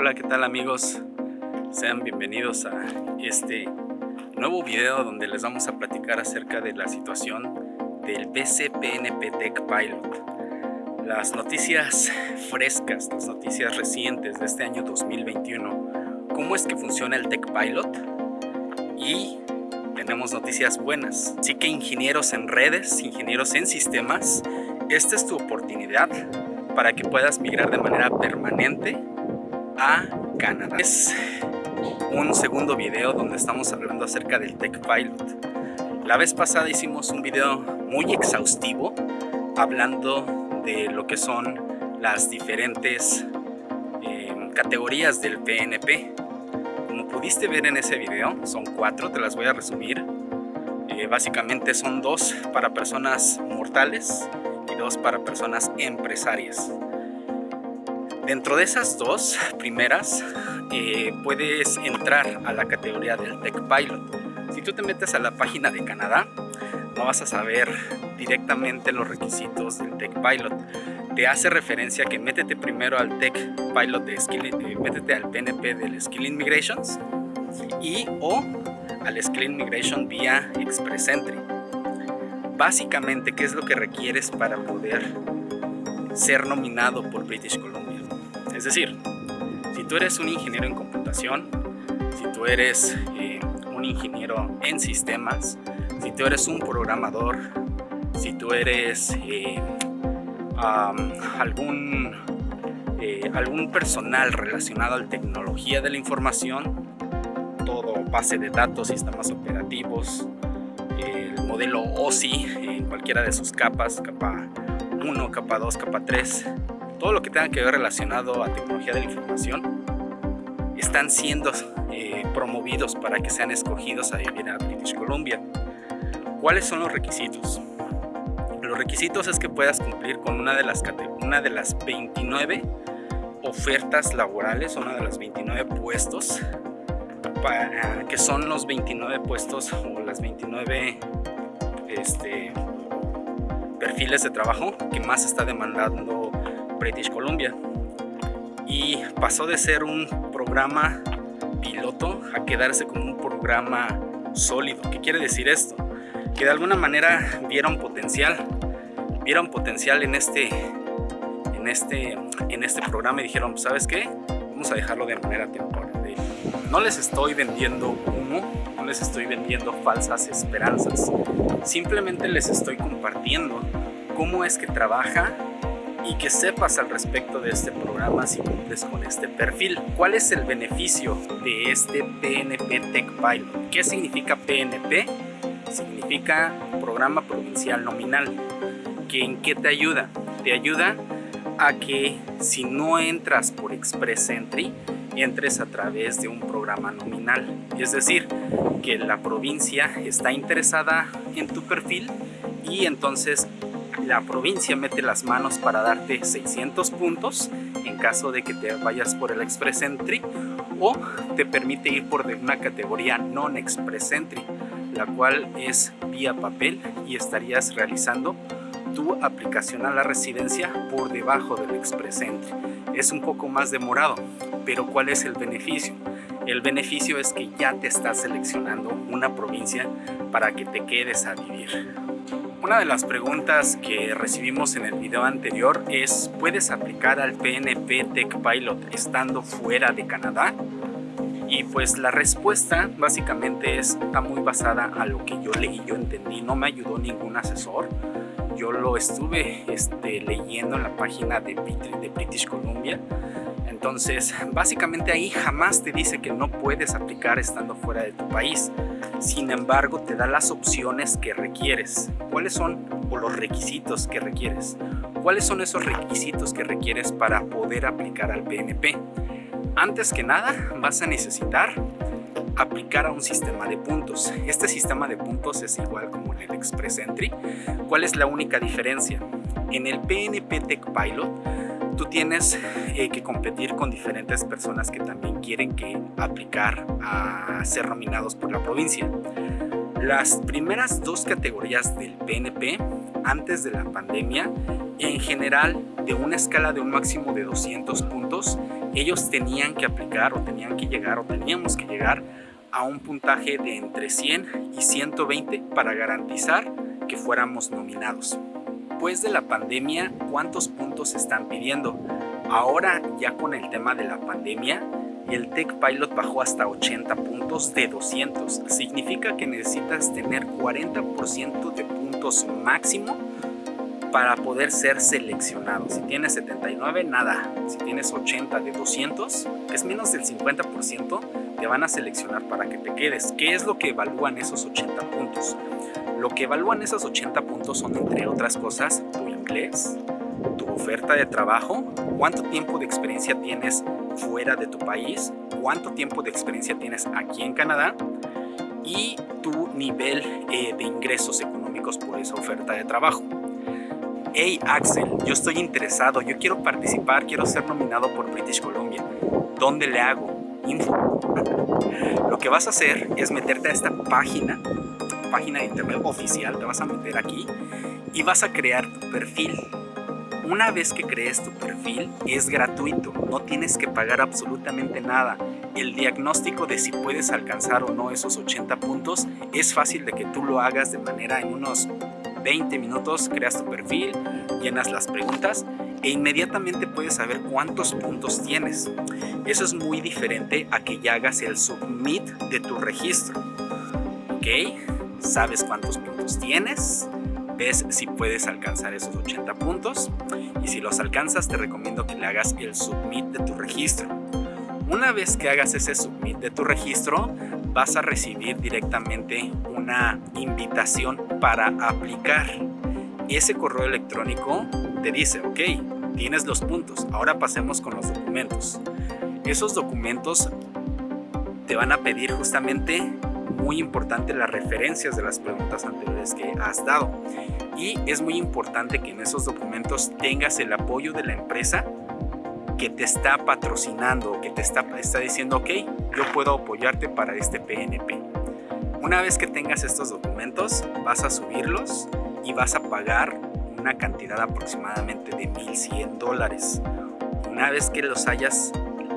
Hola, ¿qué tal amigos? Sean bienvenidos a este nuevo video donde les vamos a platicar acerca de la situación del BCPNP Tech Pilot. Las noticias frescas, las noticias recientes de este año 2021. ¿Cómo es que funciona el Tech Pilot? Y tenemos noticias buenas. Así que ingenieros en redes, ingenieros en sistemas, esta es tu oportunidad para que puedas migrar de manera permanente a Canadá. Es un segundo video donde estamos hablando acerca del Tech Pilot. La vez pasada hicimos un video muy exhaustivo hablando de lo que son las diferentes eh, categorías del PNP. Como pudiste ver en ese video, son cuatro, te las voy a resumir. Eh, básicamente son dos para personas mortales y dos para personas empresarias. Dentro de esas dos primeras eh, puedes entrar a la categoría del Tech Pilot. Si tú te metes a la página de Canadá, no vas a saber directamente los requisitos del Tech Pilot. Te hace referencia que métete primero al Tech Pilot de Skill, eh, métete al PNP del Skill Immigrations y o al Skill Immigration vía Express Entry. Básicamente, ¿qué es lo que requieres para poder ser nominado por British Columbia? Es decir, si tú eres un ingeniero en computación, si tú eres eh, un ingeniero en sistemas, si tú eres un programador, si tú eres eh, algún, eh, algún personal relacionado a la tecnología de la información, todo base de datos, sistemas operativos, el modelo OSI en cualquiera de sus capas, capa 1, capa 2, capa 3, todo lo que tenga que ver relacionado a tecnología de la información están siendo eh, promovidos para que sean escogidos a vivir a British Columbia. ¿Cuáles son los requisitos? Los requisitos es que puedas cumplir con una de las, una de las 29 ofertas laborales, una de las 29 puestos, que son los 29 puestos o las 29 este, perfiles de trabajo que más está demandando British Columbia y pasó de ser un programa piloto a quedarse como un programa sólido. ¿Qué quiere decir esto? Que de alguna manera vieron potencial, vieron potencial en este, en este, en este programa y dijeron, ¿sabes qué? Vamos a dejarlo de manera temporal. No les estoy vendiendo humo, no les estoy vendiendo falsas esperanzas. Simplemente les estoy compartiendo cómo es que trabaja y que sepas al respecto de este programa si cumples con este perfil. ¿Cuál es el beneficio de este PNP Tech Pilot? ¿Qué significa PNP? Significa Programa Provincial Nominal. ¿Que ¿En qué te ayuda? Te ayuda a que si no entras por Express Entry, entres a través de un programa nominal. Es decir, que la provincia está interesada en tu perfil y entonces la provincia mete las manos para darte 600 puntos en caso de que te vayas por el Express Entry o te permite ir por una categoría non-Express Entry, la cual es vía papel y estarías realizando tu aplicación a la residencia por debajo del Express Entry. Es un poco más demorado, pero ¿cuál es el beneficio? El beneficio es que ya te estás seleccionando una provincia para que te quedes a vivir. Una de las preguntas que recibimos en el video anterior es ¿puedes aplicar al PNP Tech Pilot estando fuera de Canadá? Y pues la respuesta básicamente está muy basada a lo que yo leí, yo entendí, no me ayudó ningún asesor. Yo lo estuve este, leyendo en la página de, de British Columbia entonces, básicamente ahí jamás te dice que no puedes aplicar estando fuera de tu país. Sin embargo, te da las opciones que requieres. ¿Cuáles son o los requisitos que requieres? ¿Cuáles son esos requisitos que requieres para poder aplicar al PNP? Antes que nada, vas a necesitar aplicar a un sistema de puntos. Este sistema de puntos es igual como en el Express Entry. ¿Cuál es la única diferencia? En el PNP Tech Pilot tú tienes eh, que competir con diferentes personas que también quieren que aplicar a ser nominados por la provincia. Las primeras dos categorías del PNP antes de la pandemia, en general de una escala de un máximo de 200 puntos, ellos tenían que aplicar o tenían que llegar o teníamos que llegar a un puntaje de entre 100 y 120 para garantizar que fuéramos nominados. Después de la pandemia, ¿cuántos puntos están pidiendo? Ahora ya con el tema de la pandemia, el Tech Pilot bajó hasta 80 puntos de 200. Significa que necesitas tener 40% de puntos máximo para poder ser seleccionado. Si tienes 79, nada. Si tienes 80 de 200, que es menos del 50%, te van a seleccionar para que te quedes. ¿Qué es lo que evalúan esos 80 puntos? Lo que evalúan esos 80 puntos son, entre otras cosas, tu inglés, tu oferta de trabajo, cuánto tiempo de experiencia tienes fuera de tu país, cuánto tiempo de experiencia tienes aquí en Canadá y tu nivel eh, de ingresos económicos por esa oferta de trabajo hey Axel, yo estoy interesado, yo quiero participar, quiero ser nominado por British Columbia. ¿Dónde le hago? Info. Lo que vas a hacer es meterte a esta página, página de internet oficial, te vas a meter aquí y vas a crear tu perfil. Una vez que crees tu perfil es gratuito, no tienes que pagar absolutamente nada. El diagnóstico de si puedes alcanzar o no esos 80 puntos es fácil de que tú lo hagas de manera en unos 20 minutos creas tu perfil, llenas las preguntas e inmediatamente puedes saber cuántos puntos tienes. Eso es muy diferente a que ya hagas el submit de tu registro. ¿Ok? Sabes cuántos puntos tienes, ves si puedes alcanzar esos 80 puntos y si los alcanzas te recomiendo que le hagas el submit de tu registro. Una vez que hagas ese submit de tu registro, vas a recibir directamente una invitación para aplicar. Ese correo electrónico te dice, ok, tienes los puntos, ahora pasemos con los documentos. Esos documentos te van a pedir justamente muy importante las referencias de las preguntas anteriores que has dado. Y es muy importante que en esos documentos tengas el apoyo de la empresa que te está patrocinando, que te está, está diciendo, ok, yo puedo apoyarte para este PNP. Una vez que tengas estos documentos, vas a subirlos y vas a pagar una cantidad aproximadamente de 1.100 dólares. Una vez que los hayas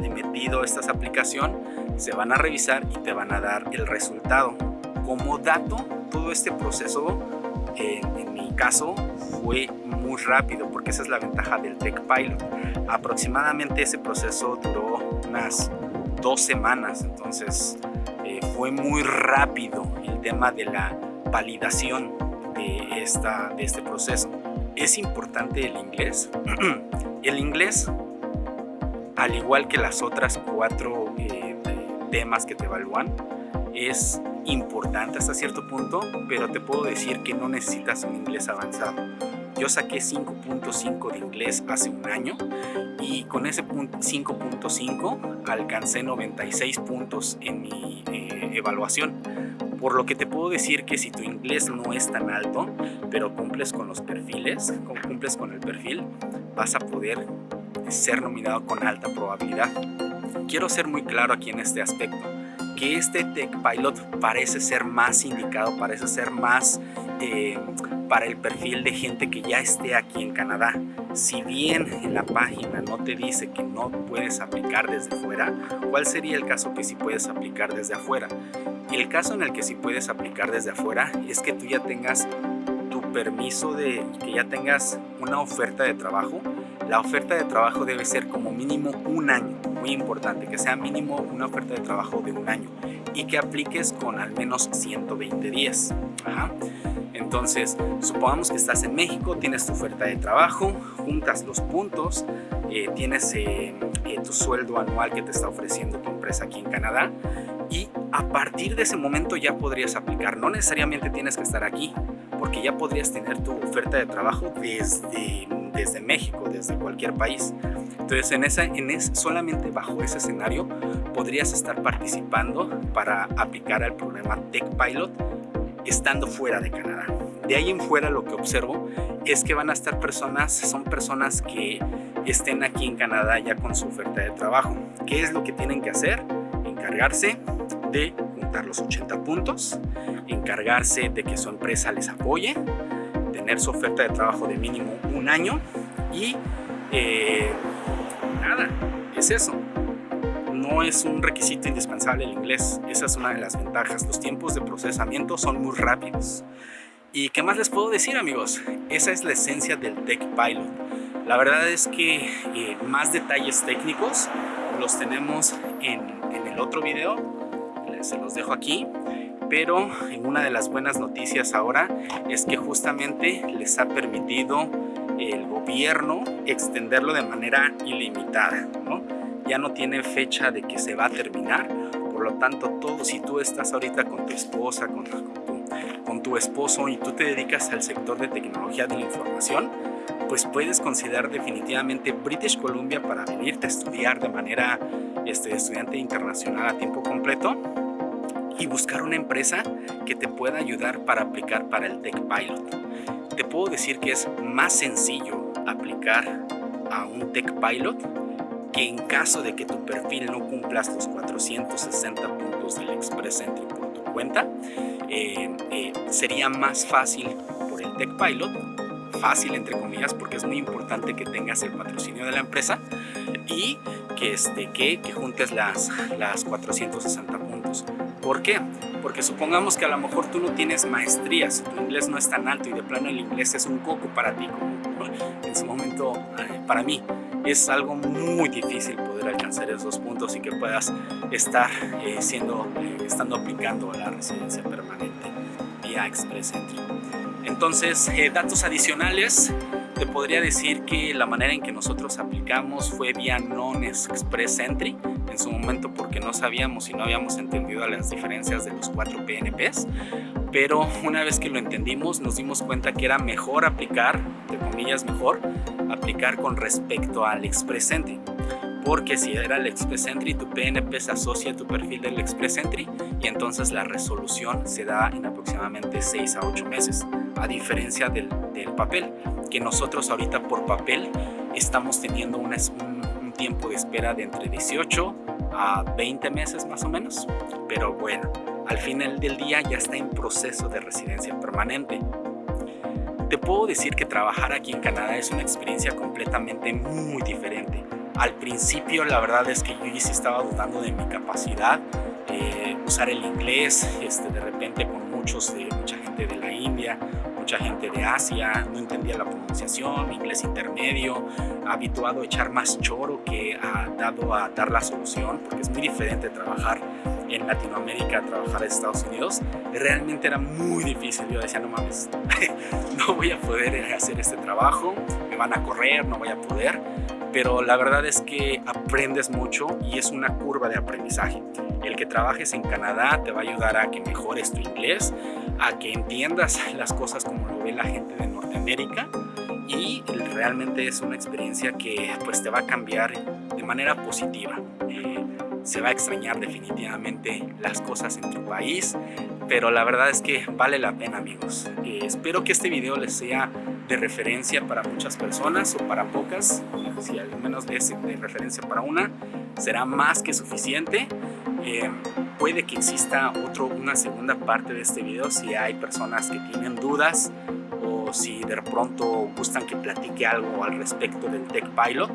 metido esta aplicación, se van a revisar y te van a dar el resultado. Como dato, todo este proceso, eh, en mi caso, fue muy rápido porque esa es la ventaja del Tech Pilot. Aproximadamente ese proceso duró unas dos semanas, entonces eh, fue muy rápido el tema de la validación de, esta, de este proceso. Es importante el inglés. el inglés, al igual que las otras cuatro eh, temas que te evalúan, es importante hasta cierto punto, pero te puedo decir que no necesitas un inglés avanzado. Yo saqué 5.5 de inglés hace un año y con ese 5.5 alcancé 96 puntos en mi eh, evaluación. Por lo que te puedo decir que si tu inglés no es tan alto, pero cumples con los perfiles, cumples con el perfil, vas a poder ser nominado con alta probabilidad. Quiero ser muy claro aquí en este aspecto que este Tech Pilot parece ser más indicado, parece ser más eh, para el perfil de gente que ya esté aquí en Canadá. Si bien en la página no te dice que no puedes aplicar desde fuera, ¿cuál sería el caso que sí puedes aplicar desde afuera? El caso en el que sí puedes aplicar desde afuera es que tú ya tengas tu permiso de que ya tengas una oferta de trabajo. La oferta de trabajo debe ser como mínimo un año muy importante, que sea mínimo una oferta de trabajo de un año y que apliques con al menos 120 días. Entonces, supongamos que estás en México, tienes tu oferta de trabajo, juntas los puntos, eh, tienes eh, eh, tu sueldo anual que te está ofreciendo tu empresa aquí en Canadá y a partir de ese momento ya podrías aplicar. No necesariamente tienes que estar aquí, porque ya podrías tener tu oferta de trabajo desde, desde México, desde cualquier país. Entonces, en esa, en solamente bajo ese escenario podrías estar participando para aplicar al programa Tech Pilot estando fuera de Canadá. De ahí en fuera lo que observo es que van a estar personas, son personas que estén aquí en Canadá ya con su oferta de trabajo. ¿Qué es lo que tienen que hacer? Encargarse de juntar los 80 puntos, encargarse de que su empresa les apoye, tener su oferta de trabajo de mínimo un año y eh, nada, es eso. No es un requisito indispensable el inglés, esa es una de las ventajas. Los tiempos de procesamiento son muy rápidos. ¿Y qué más les puedo decir amigos? Esa es la esencia del Tech Pilot. La verdad es que eh, más detalles técnicos los tenemos en, en el otro video, se los dejo aquí pero una de las buenas noticias ahora es que justamente les ha permitido el gobierno extenderlo de manera ilimitada, ¿no? Ya no tiene fecha de que se va a terminar, por lo tanto todo, si tú estás ahorita con tu esposa, con, con tu esposo y tú te dedicas al sector de tecnología de la información, pues puedes considerar definitivamente British Columbia para venirte a estudiar de manera este, estudiante internacional a tiempo completo y buscar una empresa que te pueda ayudar para aplicar para el Tech Pilot. Te puedo decir que es más sencillo aplicar a un Tech Pilot que en caso de que tu perfil no cumplas los 460 puntos del Express Entry por tu cuenta, eh, eh, sería más fácil por el Tech Pilot, fácil entre comillas porque es muy importante que tengas el patrocinio de la empresa y que, este, que, que juntes las, las 460 puntos. ¿Por qué? Porque supongamos que a lo mejor tú no tienes maestrías, tu inglés no es tan alto y de plano el inglés es un coco para ti, como en su momento eh, para mí. Es algo muy difícil poder alcanzar esos puntos y que puedas estar eh, siendo, eh, estando aplicando la residencia permanente vía Express Entry. Entonces, datos adicionales, te podría decir que la manera en que nosotros aplicamos fue vía Non-Express Entry, en su momento porque no sabíamos y no habíamos entendido las diferencias de los cuatro PNPs, pero una vez que lo entendimos nos dimos cuenta que era mejor aplicar, de comillas mejor, aplicar con respecto al Express Entry porque si era el Express Entry, tu PNP se asocia a tu perfil del Express Entry y entonces la resolución se da en aproximadamente 6 a 8 meses, a diferencia del, del papel, que nosotros ahorita por papel estamos teniendo una, un, tiempo de espera de entre 18 a 20 meses más o menos. Pero bueno, al final del día ya está en proceso de residencia permanente. Te puedo decir que trabajar aquí en Canadá es una experiencia completamente muy diferente. Al principio la verdad es que yo sí estaba dudando de mi capacidad, eh, usar el inglés, este, de repente con muchos, de, mucha gente de la India, mucha gente de Asia, no entendía la pronunciación, inglés intermedio, habituado a echar más choro que ha dado a dar la solución, porque es muy diferente trabajar en Latinoamérica a trabajar en Estados Unidos, realmente era muy difícil. Yo decía, no mames, no voy a poder hacer este trabajo, me van a correr, no voy a poder. Pero la verdad es que aprendes mucho y es una curva de aprendizaje. El que trabajes en Canadá te va a ayudar a que mejores tu inglés, a que entiendas las cosas como lo ve la gente de Norteamérica y realmente es una experiencia que pues te va a cambiar de manera positiva. Eh, se va a extrañar definitivamente las cosas en tu país, pero la verdad es que vale la pena amigos. Eh, espero que este video les sea de referencia para muchas personas o para pocas, si al menos es de referencia para una, será más que suficiente. Eh, puede que exista otro, una segunda parte de este video si hay personas que tienen dudas o si de pronto gustan que platique algo al respecto del Tech Pilot.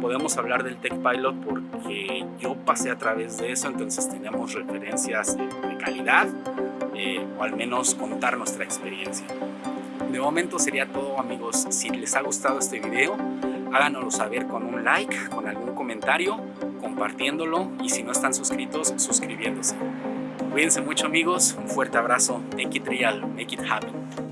Podemos hablar del Tech Pilot porque yo pasé a través de eso, entonces tenemos referencias de, calidad eh, o al menos contar nuestra experiencia. De momento sería todo amigos, si les ha gustado este video háganoslo saber con un like, con algún comentario, compartiéndolo y si no están suscritos, suscribiéndose. Cuídense mucho amigos, un fuerte abrazo, make it real, make it happen.